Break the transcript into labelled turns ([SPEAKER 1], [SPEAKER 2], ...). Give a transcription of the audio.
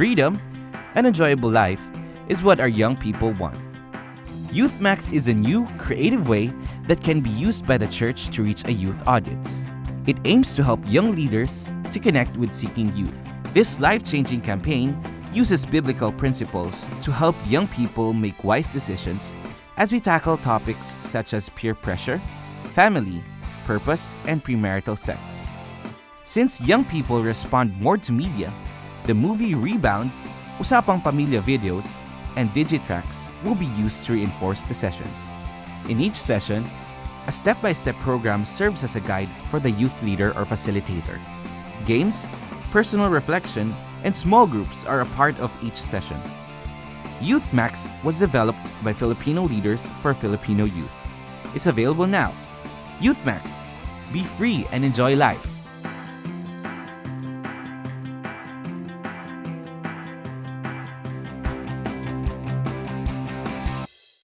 [SPEAKER 1] Freedom, an enjoyable life is what our young people want. YouthMax is a new, creative way that can be used by the church to reach a youth audience. It aims to help young leaders to connect with seeking youth. This life-changing campaign uses biblical principles to help young people make wise decisions as we tackle topics such as peer pressure, family, purpose, and premarital sex. Since young people respond more to media, the movie Rebound, Usapang Pamilya videos, and Digitracks will be used to reinforce the sessions. In each session, a step-by-step program serves as a guide for the youth leader or facilitator. Games, personal reflection, and small groups are a part of each session. YouthMax was developed by Filipino leaders for Filipino youth. It's available now. YouthMax. Be free and enjoy life.